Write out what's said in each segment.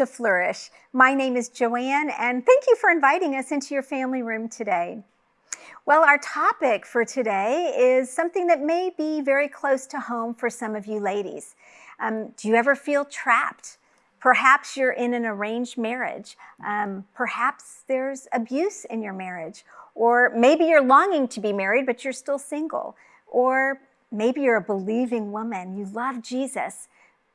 to Flourish. My name is Joanne, and thank you for inviting us into your family room today. Well, our topic for today is something that may be very close to home for some of you ladies. Um, do you ever feel trapped? Perhaps you're in an arranged marriage. Um, perhaps there's abuse in your marriage. Or maybe you're longing to be married, but you're still single. Or maybe you're a believing woman. You love Jesus,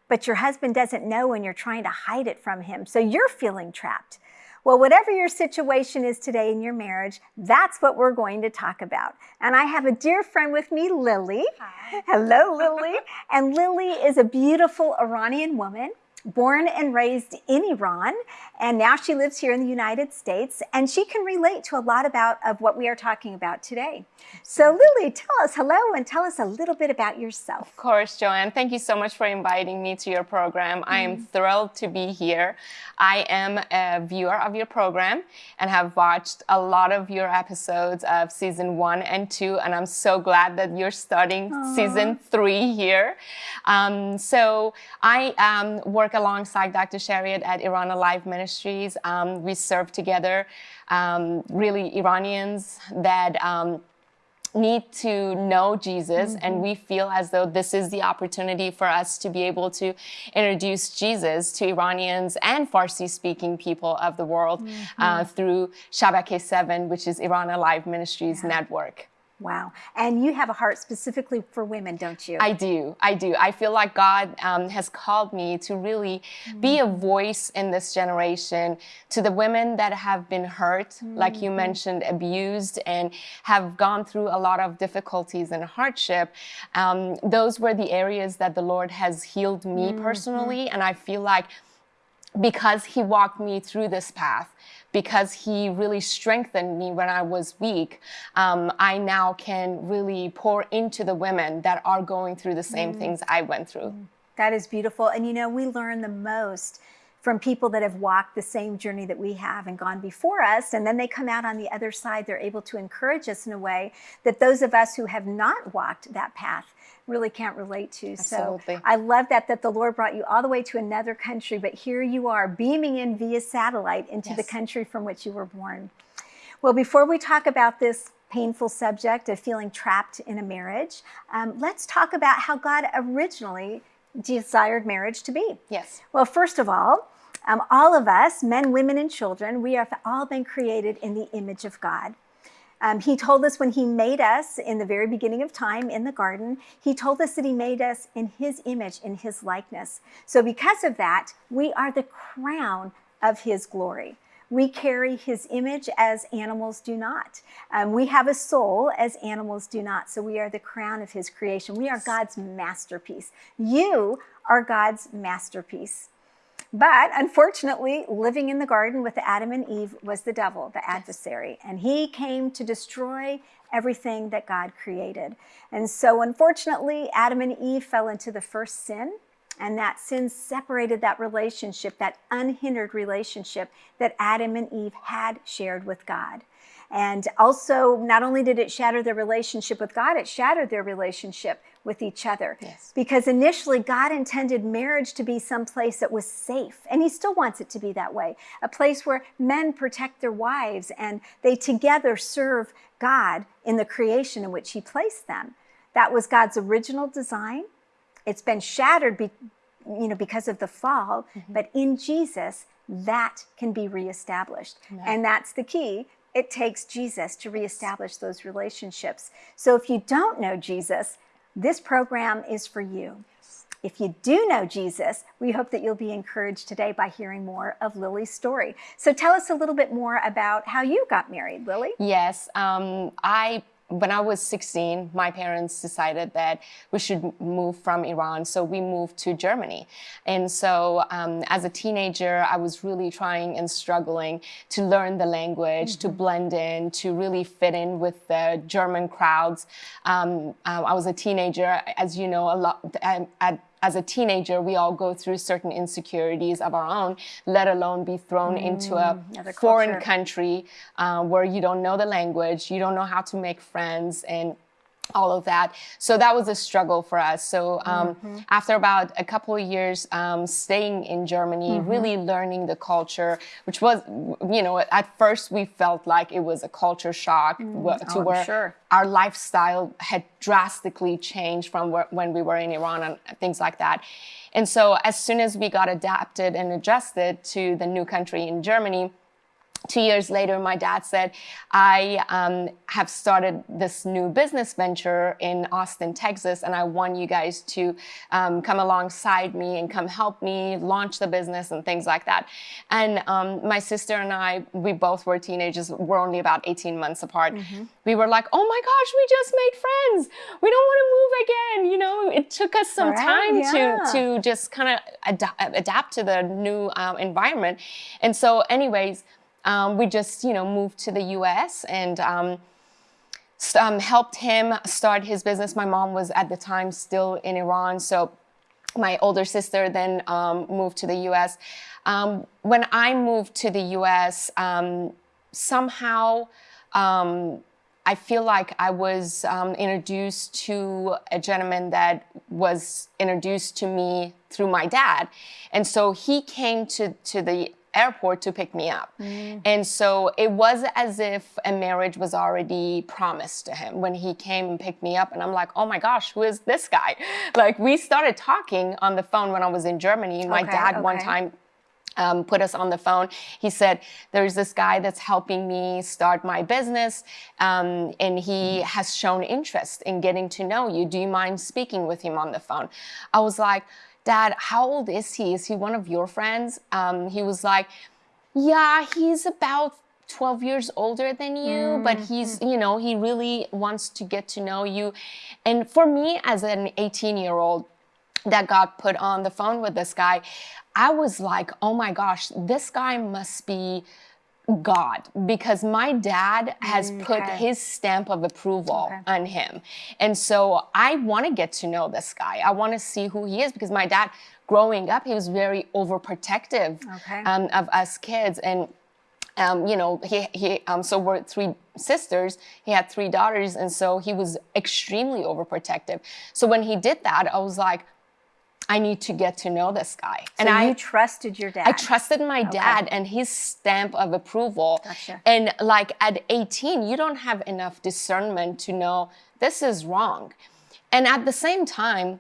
but your husband doesn't know and you're trying to hide it from him. So you're feeling trapped. Well, whatever your situation is today in your marriage, that's what we're going to talk about. And I have a dear friend with me, Lily. Hi. Hello, Lily. and Lily is a beautiful Iranian woman born and raised in Iran, and now she lives here in the United States, and she can relate to a lot about of what we are talking about today. So Lily, tell us hello and tell us a little bit about yourself. Of course, Joanne. Thank you so much for inviting me to your program. Mm. I am mm-hmm. thrilled to be here. I am a viewer of your program and have watched a lot of your episodes of season one and two, and I'm so glad that you're starting Aww. season three here. Um, so I um, work alongside Dr. Shariat at Iran Alive Ministries. Um, we serve together um, really Iranians that um, need to know Jesus mm -hmm. and we feel as though this is the opportunity for us to be able to introduce Jesus to Iranians and Farsi speaking people of the world mm -hmm. uh, through Shabake 7 which is Iran Alive Ministries yeah. network. Wow. And you have a heart specifically for women, don't you? I do. I do. I feel like God um, has called me to really mm. be a voice in this generation to the women that have been hurt, mm. like you mm-hmm. mentioned, abused, and have gone through a lot of difficulties and hardship. Um, those were the areas that the Lord has healed me mm. personally. And I feel like because He walked me through this path, because he really strengthened me when I was weak, um, I now can really pour into the women that are going through the same mm. things I went through. Mm. That is beautiful. And you know, we learn the most from people that have walked the same journey that we have and gone before us. And then they come out on the other side. They're able to encourage us in a way that those of us who have not walked that path really can't relate to. Absolutely. So I love that, that the Lord brought you all the way to another country, but here you are beaming in via satellite into yes. the country from which you were born. Well, before we talk about this painful subject of feeling trapped in a marriage, um, let's talk about how God originally desired marriage to be. Yes. Well, first of all, um, all of us, men, women, and children, we have all been created in the image of God. Um, he told us when he made us in the very beginning of time in the garden, he told us that he made us in his image, in his likeness. So because of that, we are the crown of his glory. We carry his image as animals do not. Um, we have a soul as animals do not. So we are the crown of his creation. We are God's masterpiece. You are God's masterpiece. But unfortunately, living in the garden with Adam and Eve was the devil, the adversary, and he came to destroy everything that God created. And so unfortunately, Adam and Eve fell into the first sin, and that sin separated that relationship, that unhindered relationship that Adam and Eve had shared with God. And also, not only did it shatter their relationship with God, it shattered their relationship with each other. Yes. Because initially, God intended marriage to be some place that was safe, and He still wants it to be that way a place where men protect their wives and they together serve God in the creation in which He placed them. That was God's original design. It's been shattered be, you know, because of the fall, mm -hmm. but in Jesus, that can be reestablished. And that's the key it takes Jesus to reestablish those relationships. So if you don't know Jesus, this program is for you. If you do know Jesus, we hope that you'll be encouraged today by hearing more of Lily's story. So tell us a little bit more about how you got married, Lily. Yes, um, I when I was 16, my parents decided that we should move from Iran, so we moved to Germany. And so um, as a teenager, I was really trying and struggling to learn the language, mm -hmm. to mm-hmm. blend in, to really fit in with the German crowds. Um, um, I was a teenager, as you know, a lot at as a teenager, we all go through certain insecurities of our own, let alone be thrown mm, into a foreign culture. country uh, where you don't know the language, you don't know how to make friends, and all of that. So that was a struggle for us. So um, mm-hmm. after about a couple of years um, staying in Germany, mm-hmm. really learning the culture, which was, you know, at first we felt like it was a culture shock mm. to oh, where sure. our lifestyle had drastically changed from where, when we were in Iran and things like that. And so as soon as we got adapted and adjusted to the new country in Germany, two years later, my dad said, I um, have started this new business venture in Austin, Texas, and I want you guys to um, come alongside me and come help me launch the business and things like that. And um, my sister and I, we both were teenagers, we're only about 18 months apart. Mm-hmm. We were like, oh my gosh, we just made friends. We don't want to move again. You know, it took us some right, time yeah. to, to just kind of ad- adapt to the new um, environment. And so, anyways, um, we just, you know, moved to the U.S. and um, um, helped him start his business. My mom was at the time still in Iran, so my older sister then um, moved to the U.S. Um, when I moved to the U.S., um, somehow. I feel like I was um, introduced to a gentleman that was introduced to me through my dad. And so he came to, to the airport to pick me up. Mm. And so it was as if a marriage was already promised to him when he came and picked me up. And I'm like, oh my gosh, who is this guy? Like we started talking on the phone when I was in Germany. My okay, dad okay. one time um, put us on the phone. He said, There's this guy that's helping me start my business, um, and he has shown interest in getting to know you. Do you mind speaking with him on the phone? I was like, Dad, how old is he? Is he one of your friends? Um, he was like, Yeah, he's about 12 years older than you, mm-hmm. but he's, you know, he really wants to get to know you. And for me, as an 18 year old, that got put on the phone with this guy, I was like, oh my gosh, this guy must be God because my dad has okay. put his stamp of approval okay. on him. And so I want to get to know this guy. I want to see who he is because my dad, growing up, he was very overprotective okay. um, of us kids. And, um, you know, he, he um, so we're three sisters, he had three daughters. And so he was extremely overprotective. So when he did that, I was like, I need to get to know this guy. So and I trusted your dad. I trusted my okay. dad and his stamp of approval. Gotcha. And like at 18, you don't have enough discernment to know this is wrong. And at the same time,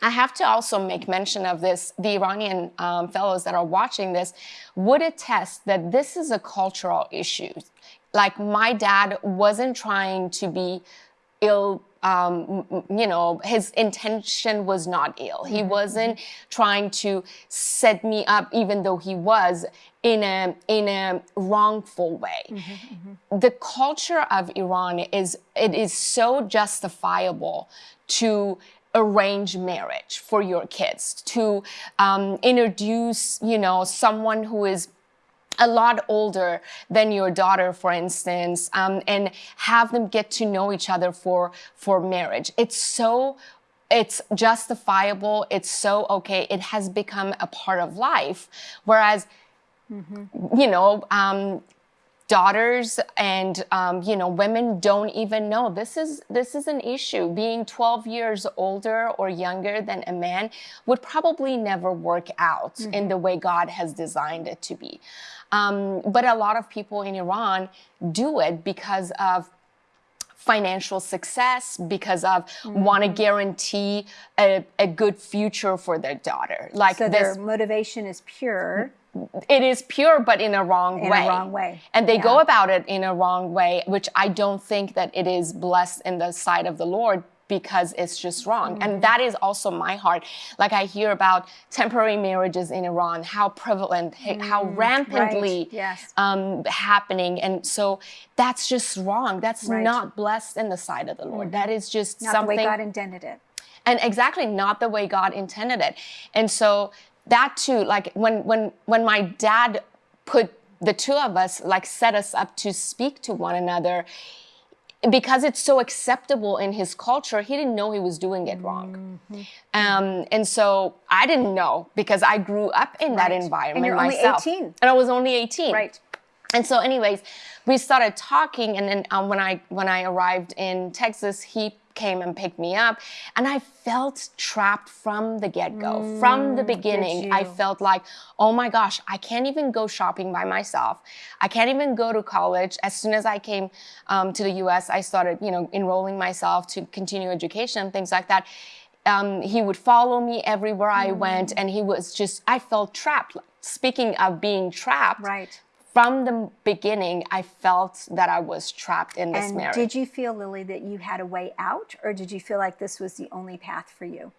I have to also make mention of this. The Iranian um, fellows that are watching this would attest that this is a cultural issue. Like my dad wasn't trying to be ill um, you know, his intention was not ill. He mm-hmm. wasn't trying to set me up, even though he was in a in a wrongful way. Mm-hmm, mm-hmm. The culture of Iran is it is so justifiable to arrange marriage for your kids to um, introduce you know someone who is a lot older than your daughter, for instance, um, and have them get to know each other for for marriage. It's so it's justifiable. It's so okay. It has become a part of life. Whereas, mm-hmm. you know, um, daughters and um, you know women don't even know. This is this is an issue. Being 12 years older or younger than a man would probably never work out mm-hmm. in the way god has designed it to be. Um, but a lot of people in iran do it because of financial success because of mm-hmm. want to guarantee a, a, good future for their daughter like so their motivation is pure it is pure but in a wrong in way. a wrong way and they yeah. go about it in a wrong way which i don't think that it is blessed in the sight of the lord because it's just wrong. Mm-hmm. And that is also my heart. Like I hear about temporary marriages in Iran, how prevalent, mm-hmm. how rampantly right. yes. um, happening. And so that's just wrong. That's right. not blessed in the sight of the Lord. Mm-hmm. That is just not something. the way God intended it. And exactly not the way God intended it. And so that too, like when when when my dad put the two of us like set us up to speak to one another because it's so acceptable in his culture, he didn't know he was doing it wrong. Mm-hmm. Um, and so I didn't know because I grew up in right. that environment and you're myself. Only 18. And I was only 18. Right. And so, anyways, we started talking, and then um, when I when I arrived in Texas, he came and picked me up. And I felt trapped from the get go. Mm, from the beginning, I felt like, oh my gosh, I can't even go shopping by myself. I can't even go to college. As soon as I came um, to the US, I started, you know, enrolling myself to continue education and things like that. Um, he would follow me everywhere I mm. went, and he was just, I felt trapped. Speaking of being trapped, right from the beginning, I felt that I was trapped in this and marriage. Did you feel, Lily, that you had a way out, or did you feel like this was the only path for you?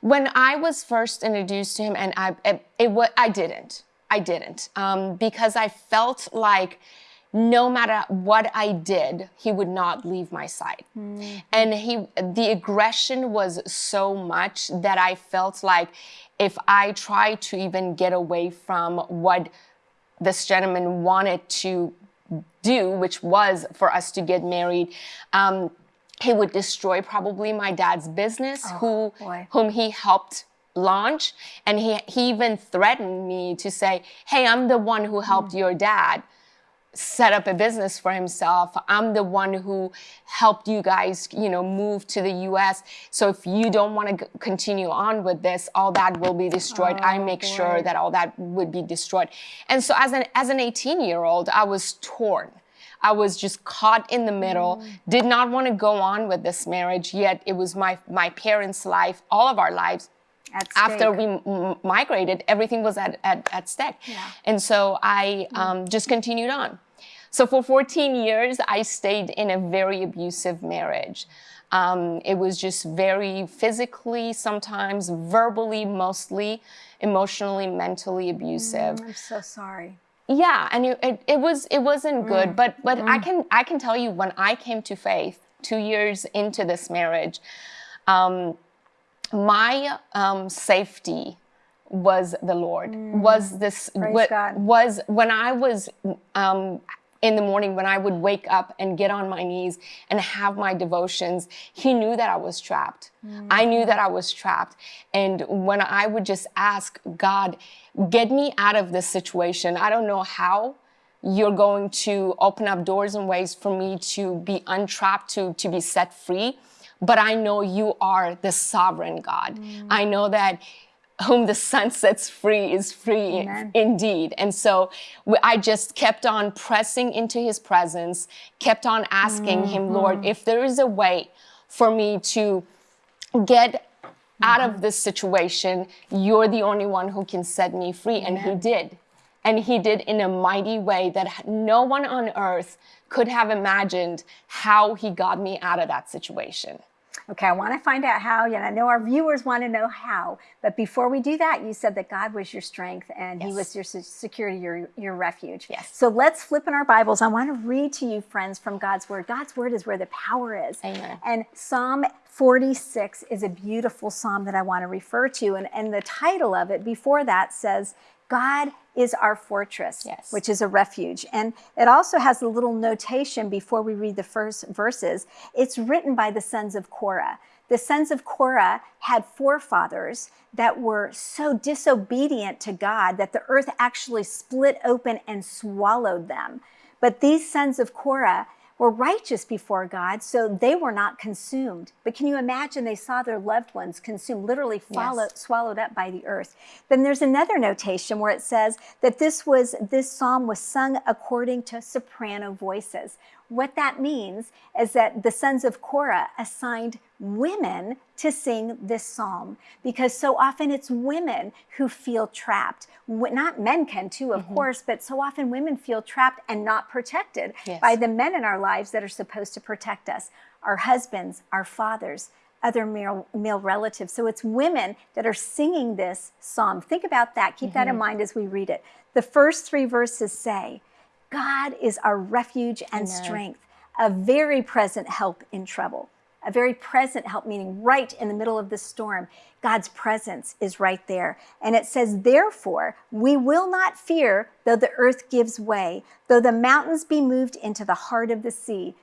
When I was first introduced to him, and I, it, it was, I didn't. I didn't um, because I felt like no matter what I did, he would not leave my side. Mm. And he, the aggression was so much that I felt like if I tried to even get away from what this gentleman wanted to do, which was for us to get married. Um, he would destroy probably my dad's business, oh, who boy. whom he helped launch, and he he even threatened me to say, "Hey, I'm the one who helped mm. your dad." Set up a business for himself. I'm the one who helped you guys, you know, move to the US. So if you don't want to continue on with this, all that will be destroyed. Oh, I make boy. sure that all that would be destroyed. And so as an as an 18 year old, I was torn. I was just caught in the middle, mm. did not want to go on with this marriage, yet it was my my parents' life, all of our lives after we m- migrated, everything was at, at, at stake. Yeah. And so I um, just continued on. So for 14 years, I stayed in a very abusive marriage. Um, it was just very physically, sometimes verbally, mostly emotionally, mentally abusive. Mm, I'm so sorry. Yeah, and it, it, it was it wasn't good, mm. but but mm. I can I can tell you when I came to faith two years into this marriage, um, my um, safety was the Lord. Mm. Was this what, was when I was um, in the morning when I would wake up and get on my knees and have my devotions, he knew that I was trapped. Mm. I knew that I was trapped. And when I would just ask God, get me out of this situation, I don't know how you're going to open up doors and ways for me to be untrapped, to, to be set free. But I know you are the sovereign God. Mm. I know that whom the Son sets free is free Amen. indeed. And so I just kept on pressing into his presence, kept on asking mm-hmm. him, Lord, if there is a way for me to get mm-hmm. out of mm-hmm. this situation, you're the only one who can set me free. Amen. And he did. And he did in a mighty way that no one on earth could have imagined how he got me out of that situation. Okay, I want to find out how, and I know our viewers want to know how. But before we do that, you said that God was your strength and yes. He was your security, your, your refuge. Yes. So let's flip in our Bibles. I want to read to you, friends, from God's Word. God's Word is where the power is. Amen. And Psalm 46 is a beautiful psalm that I want to refer to. And, and the title of it before that says, God is our fortress, yes. which is a refuge. And it also has a little notation before we read the first verses. It's written by the sons of Korah. The sons of Korah had forefathers that were so disobedient to God that the earth actually split open and swallowed them. But these sons of Korah were righteous before God, so they were not consumed. But can you imagine they saw their loved ones consumed, literally yes. swallowed up by the earth? Then there's another notation where it says that this was this psalm was sung according to soprano voices. What that means is that the sons of Korah assigned women to sing this psalm because so often it's women who feel trapped. Not men can too, of mm-hmm. course, but so often women feel trapped and not protected yes. by the men in our lives that are supposed to protect us our husbands, our fathers, other male, male relatives. So it's women that are singing this psalm. Think about that. Keep mm-hmm. that in mm-hmm. mind as we read it. The first three verses say, God is our refuge and strength, a very present help in trouble. A very present help, meaning right in the middle of the storm. God's presence is right there. And it says, Therefore, we will not fear though the earth gives way, though the mountains be moved into the heart of the sea.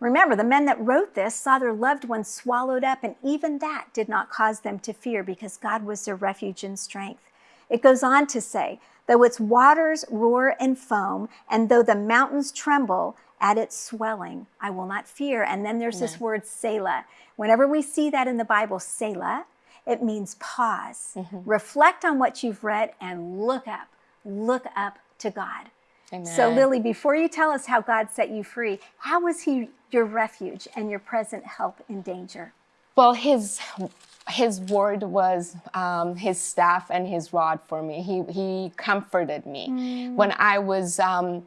Remember, the men that wrote this saw their loved ones swallowed up, and even that did not cause them to fear because God was their refuge and strength. It goes on to say, Though its waters roar and foam, and though the mountains tremble at its swelling. I will not fear. And then there's this word Selah. Whenever we see that in the Bible, Selah, it means pause, Mm-hmm. reflect on what you've read, and look up. Look up to God. So, Lily, before you tell us how God set you free, how was He your refuge and your present help in danger? Well, his his word was um, his staff and his rod for me. He he comforted me when I was um,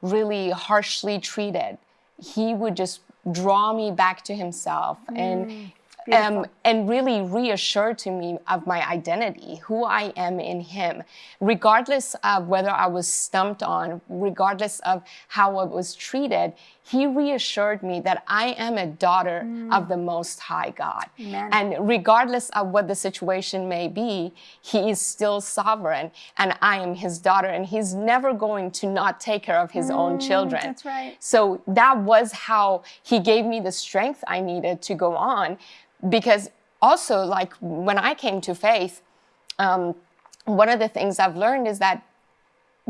really harshly treated. He would just draw me back to himself and. Um, and really reassure to me of my identity, who I am in Him, regardless of whether I was stumped on, regardless of how I was treated. He reassured me that I am a daughter of the Most High God. Amen. And regardless of what the situation may be, He is still sovereign, and I am His daughter, and He's never going to not take care of His own children. that's right. So that was how He gave me the strength I needed to go on. Because also, like when I came to faith, um, one of the things I've learned is that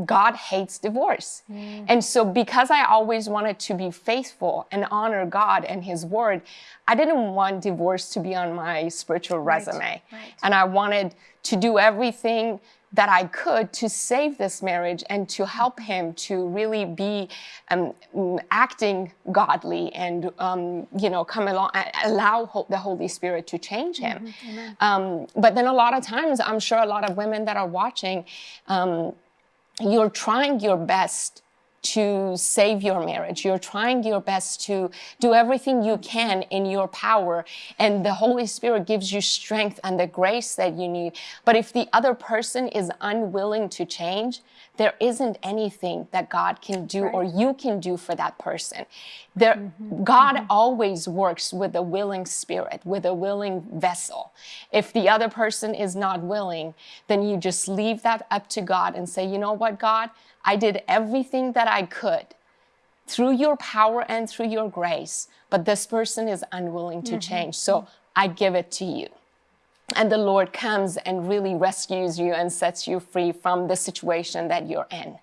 God hates divorce. And so, because I always wanted to be faithful and honor God and His word, I didn't want divorce to be on my spiritual resume. right. And I wanted to do everything that I could to save this marriage and to help him to really be um, mm, acting godly and um, you know come along allow the Holy Spirit to change him. Um, but then a lot of times, I'm sure a lot of women that are watching, um, you're trying your best to save your marriage. You're trying your best to do everything you can in your power, and the Holy Spirit gives you strength and the grace that you need. But if the other person is unwilling to change, there isn't anything that God can do or you can do for that person. There, mm-hmm. God mm-hmm. always works with a willing spirit, with a willing vessel. If the other person is not willing, then you just leave that up to God and say, you know what, God, I did everything that I could through your power and through your grace, but this person is unwilling to change. So I give it to you. And the Lord comes and really rescues you and sets you free from the situation that you're in.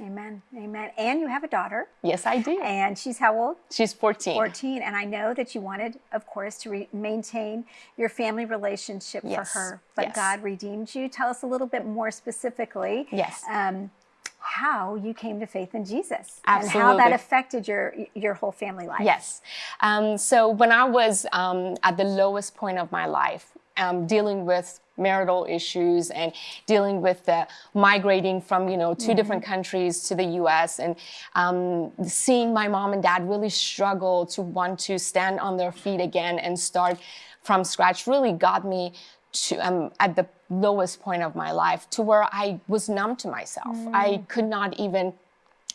Amen. Amen. And you have a daughter, Yes, I do. and she's how old? She's 14. 14. And I know that you wanted, of course, to re- maintain your family relationship Yes. for her, but Yes. God redeemed you. Tell us a little bit more specifically. Yes. Um, how you came to faith in Jesus and how that affected your your whole family life. Yes. Um, so when I was um, at the lowest point of my life, um, dealing with marital issues and dealing with the migrating from you know 2 different countries to the U.S. and um, seeing my mom and dad really struggle to want to stand on their feet again and start from scratch really got me to um, at the lowest point of my life to where I was numb to myself. I could not even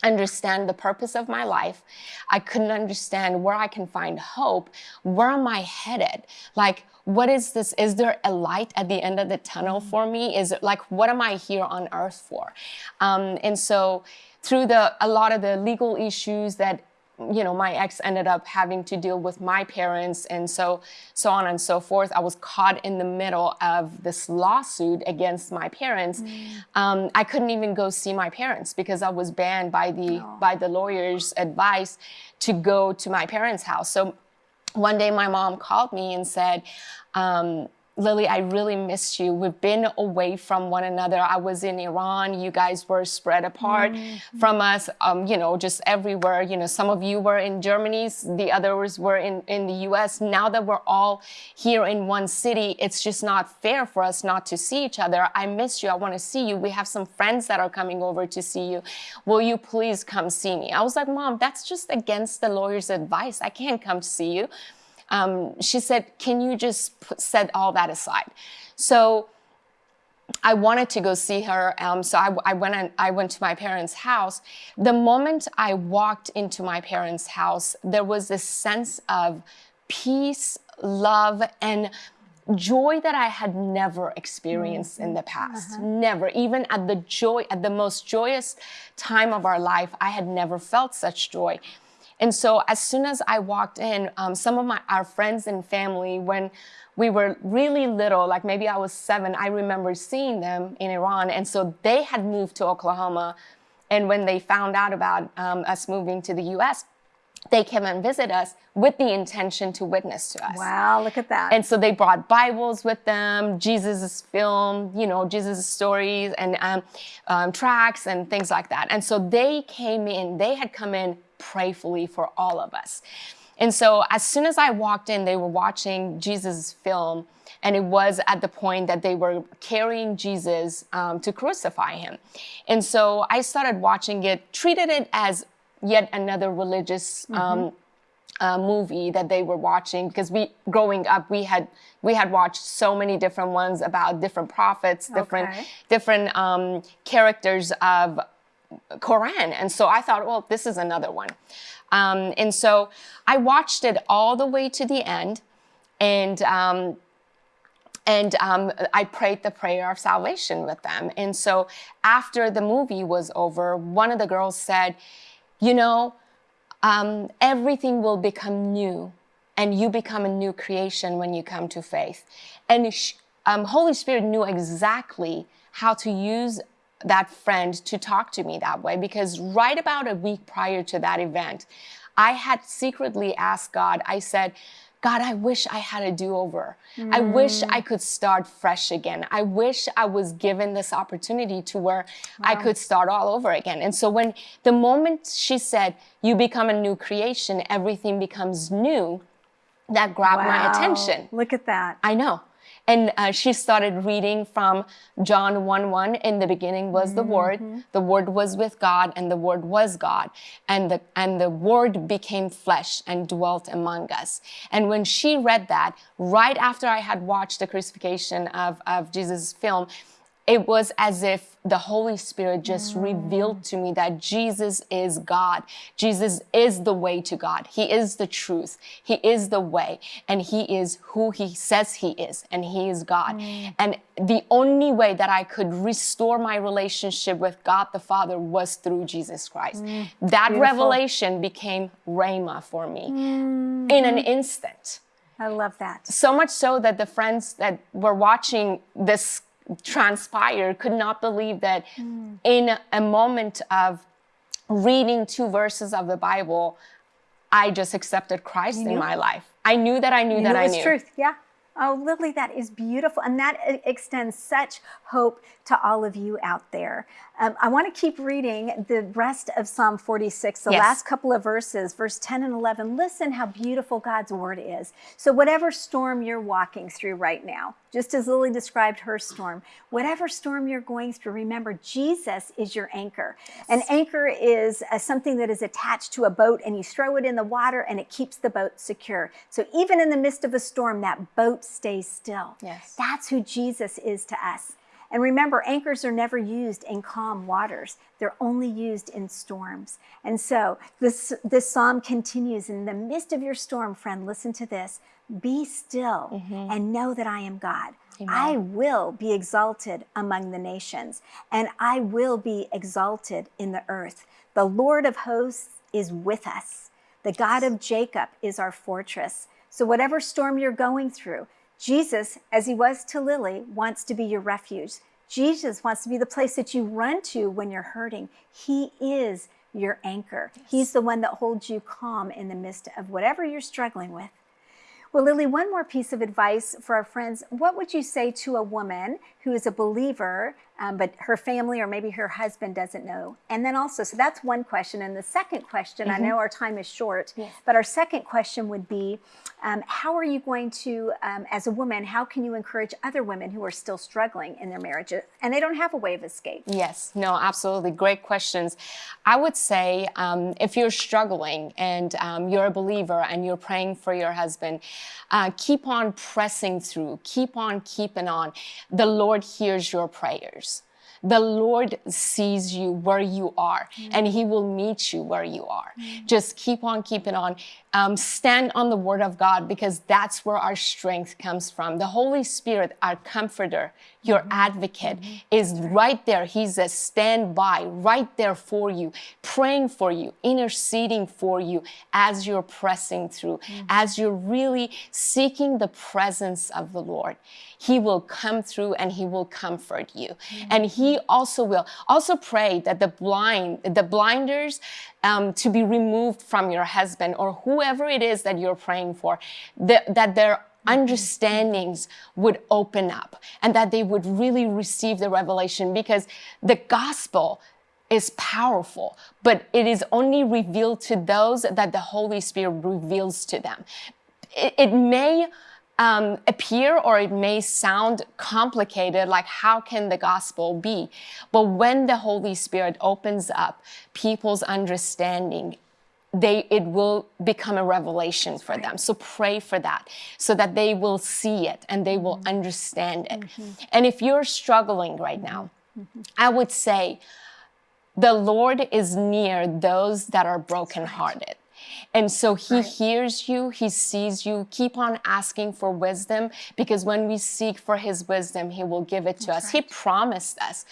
understand the purpose of my life. I couldn't understand where I can find hope. Where am I headed? Like, what is this? Is there a light at the end of the tunnel for me? Is it like, what am I here on earth for? Um, and so, through the a lot of the legal issues that you know my ex ended up having to deal with my parents and so so on and so forth. I was caught in the middle of this lawsuit against my parents. Um, i couldn't even go see my parents because i was banned by the by the lawyer's advice to go to my parents house. So one day my mom called me and said um, Lily, I really missed you. We've been away from one another. I was in Iran. You guys were spread apart from us, um, you know, just everywhere. You know, some of you were in Germany, the others were in, in the US. Now that we're all here in one city, it's just not fair for us not to see each other. I miss you. I want to see you. We have some friends that are coming over to see you. Will you please come see me? I was like, Mom, that's just against the lawyer's advice. I can't come to see you um, she said, Can you just put, set all that aside? So I wanted to go see her. Um, so I, I went and I went to my parents' house. The moment I walked into my parents' house, there was this sense of peace, love, and joy that I had never experienced in the past. Never. Even at the joy, at the most joyous time of our life, I had never felt such joy. And so as soon as I walked in, um, some of my our friends and family, when we were really little, like maybe I was seven, I remember seeing them in Iran. And so they had moved to Oklahoma And when they found out about um, us moving to the US, they came and visit us with the intention to witness to us. Wow, look at that. And so they brought Bibles with them, Jesus' film, you know, Jesus' stories and um, um, tracks and things like that. And so they came in, they had come in prayfully for all of us. And so as soon as I walked in, they were watching Jesus' film and it was at the point that they were carrying Jesus um, to crucify him. And so I started watching it, treated it as yet another religious um, mm-hmm. uh, movie that they were watching because we growing up we had we had watched so many different ones about different prophets different okay. different um, characters of Quran and so I thought well this is another one um, and so I watched it all the way to the end and um, and um, I prayed the prayer of salvation with them. And so after the movie was over, one of the girls said, You know, um, everything will become new, and you become a new creation when you come to faith. And um, Holy Spirit knew exactly how to use that friend to talk to me that way because right about a week prior to that event, I had secretly asked God, I said, God, I wish I had a do over. Mm. I wish I could start fresh again. I wish I was given this opportunity to where wow. I could start all over again. And so, when the moment she said, You become a new creation, everything becomes new, that grabbed wow. my attention. Look at that. I know. And uh, she started reading from John 1 1. In the beginning was the mm-hmm. Word, the Word was with God, and the Word was God. And the, and the Word became flesh and dwelt among us. And when she read that, right after I had watched the crucifixion of, of Jesus' film, it was as if the Holy Spirit just mm. revealed to me that Jesus is God. Jesus is the way to God. He is the truth. He is the way. And He is who He says He is. And He is God. Mm. And the only way that I could restore my relationship with God the Father was through Jesus Christ. Mm. That Beautiful. revelation became Rhema for me in an instant. I love that. So much so that the friends that were watching this transpired could not believe that mm. in a moment of reading two verses of the Bible, I just accepted Christ in my life. I knew that I knew you that knew I knew. truth, yeah. Oh, Lily, that is beautiful. And that extends such hope to all of you out there. Um, I want to keep reading the rest of Psalm 46, the yes. last couple of verses, verse 10 and 11. Listen how beautiful God's word is. So, whatever storm you're walking through right now, just as Lily described her storm, whatever storm you're going through, remember Jesus is your anchor. Yes. An anchor is uh, something that is attached to a boat and you throw it in the water and it keeps the boat secure. So, even in the midst of a storm, that boat stays still. Yes. That's who Jesus is to us. And remember, anchors are never used in calm waters. They're only used in storms. And so this, this psalm continues in the midst of your storm, friend, listen to this. Be still mm-hmm. and know that I am God. Amen. I will be exalted among the nations, and I will be exalted in the earth. The Lord of hosts is with us. The God of Jacob is our fortress. So, whatever storm you're going through, Jesus, as he was to Lily, wants to be your refuge. Jesus wants to be the place that you run to when you're hurting. He is your anchor. Yes. He's the one that holds you calm in the midst of whatever you're struggling with. Well, Lily, one more piece of advice for our friends. What would you say to a woman who is a believer, um, but her family or maybe her husband doesn't know? And then also, so that's one question. And the second question, mm-hmm. I know our time is short, yes. but our second question would be um, how are you going to, um, as a woman, how can you encourage other women who are still struggling in their marriages and they don't have a way of escape? Yes, no, absolutely. Great questions. I would say um, if you're struggling and um, you're a believer and you're praying for your husband, uh, keep on pressing through, keep on keeping on. The Lord hears your prayers the Lord sees you where you are mm. and He will meet you where you are. Mm. Just keep on keeping on. Um, stand on the Word of God because that's where our strength comes from. The Holy Spirit, our comforter, your mm-hmm. advocate, mm-hmm. is right there. He's a standby right there for you, praying for you, interceding for you as you're pressing through, mm-hmm. as you're really seeking the presence of the Lord. He will come through and He will comfort you. And He He also will. Also pray that the blind, the blinders, um, to be removed from your husband or whoever it is that you're praying for, that, that their understandings would open up and that they would really receive the revelation because the gospel is powerful, but it is only revealed to those that the Holy Spirit reveals to them. It, it may um, appear or it may sound complicated, like how can the gospel be? But when the Holy Spirit opens up people's understanding, they it will become a revelation for them. So pray for that so that they will see it and they will mm-hmm. understand it. Mm-hmm. And if you're struggling right now, mm-hmm. I would say the Lord is near those that are brokenhearted. And so he right. hears you, he sees you. Keep on asking for wisdom because when we seek for his wisdom, he will give it to That's us. Right. He promised us.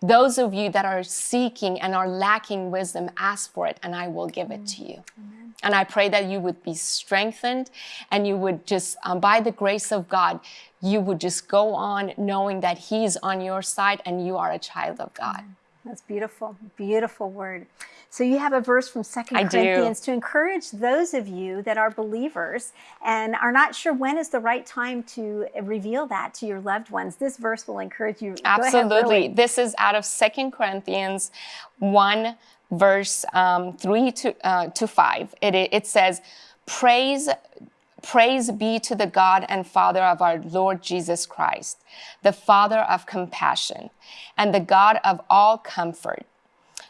Those of you that are seeking and are lacking wisdom, ask for it and I will give it to you. Amen. And I pray that you would be strengthened and you would just, um, by the grace of God, you would just go on knowing that He's on your side and you are a child of God. Amen. That's beautiful, beautiful word. So you have a verse from Second Corinthians do. to encourage those of you that are believers and are not sure when is the right time to reveal that to your loved ones. This verse will encourage you. Absolutely. Ahead, this is out of Second Corinthians 1 verse um, 3 to, uh, to 5. It, it says, praise Praise be to the God and Father of our Lord Jesus Christ, the Father of compassion and the God of all comfort,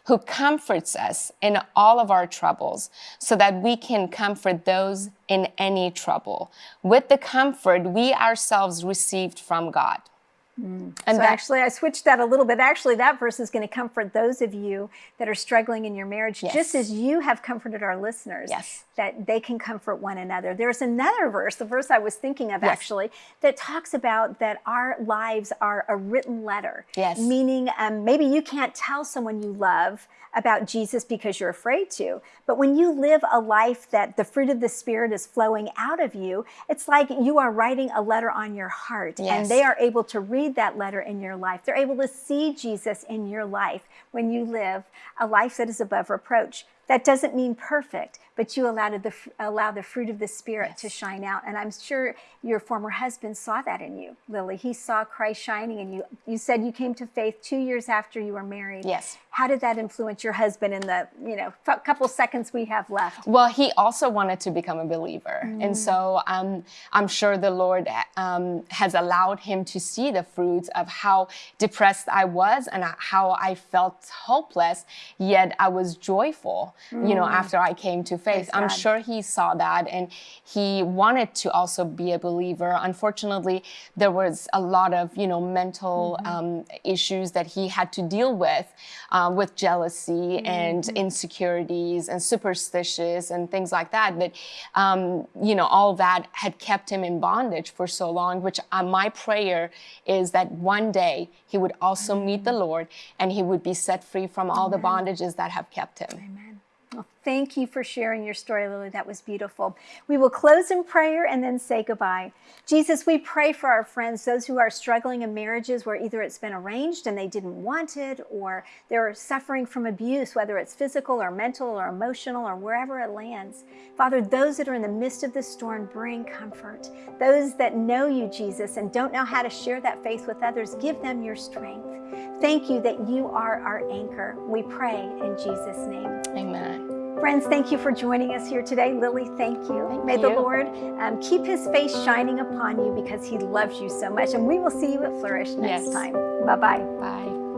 who comforts us in all of our troubles so that we can comfort those in any trouble with the comfort we ourselves received from God. Mm. And so actually, I switched that a little bit. Actually, that verse is going to comfort those of you that are struggling in your marriage, yes. just as you have comforted our listeners. Yes. That they can comfort one another. There's another verse, the verse I was thinking of yes. actually, that talks about that our lives are a written letter. Yes. Meaning, um, maybe you can't tell someone you love about Jesus because you're afraid to. But when you live a life that the fruit of the Spirit is flowing out of you, it's like you are writing a letter on your heart yes. and they are able to read that letter in your life. They're able to see Jesus in your life when you live a life that is above reproach. That doesn't mean perfect, but you allow the, allow the fruit of the Spirit yes. to shine out. And I'm sure your former husband saw that in you, Lily. He saw Christ shining in you. You said you came to faith two years after you were married. Yes. How did that influence your husband in the you know couple seconds we have left? Well, he also wanted to become a believer, mm. and so um, I'm sure the Lord um, has allowed him to see the fruits of how depressed I was and how I felt hopeless, yet I was joyful. Mm. You know, mm. after I came to faith, I'm sure he saw that, and he wanted to also be a believer. Unfortunately, there was a lot of you know mental mm-hmm. um, issues that he had to deal with um, with jealousy mm-hmm. and insecurities and superstitious and things like that. That, um, you know, all that had kept him in bondage for so long, which uh, my prayer is that one day he would also mm-hmm. meet the Lord and he would be set free from all Amen. the bondages that have kept him. Amen. Well, thank you for sharing your story, Lily. That was beautiful. We will close in prayer and then say goodbye. Jesus, we pray for our friends, those who are struggling in marriages where either it's been arranged and they didn't want it, or they're suffering from abuse, whether it's physical or mental or emotional or wherever it lands. Father, those that are in the midst of the storm, bring comfort. Those that know you, Jesus, and don't know how to share that faith with others, give them your strength. Thank you that you are our anchor. We pray in Jesus' name. Amen. Friends, thank you for joining us here today. Lily, thank you. Thank May you. the Lord um, keep his face shining upon you because he loves you so much. And we will see you at Flourish next yes. time. Bye-bye. Bye.